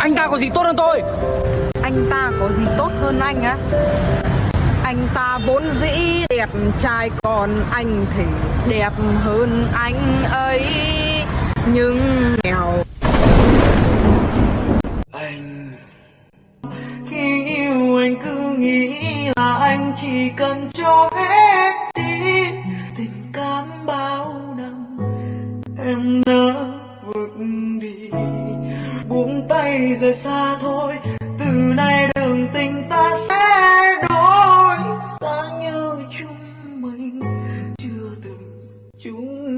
Anh ta có gì tốt hơn tôi? Anh ta có gì tốt hơn anh á? Anh ta vốn dĩ đẹp trai Còn anh thì đẹp hơn anh ấy. Nhưng nghèo. Anh khi yêu anh cứ nghĩ là anh chỉ cần cho hết buông tay rời xa thôi. Từ nay đường tình ta sẽ đổi. Xa như chúng mình chưa từng chúng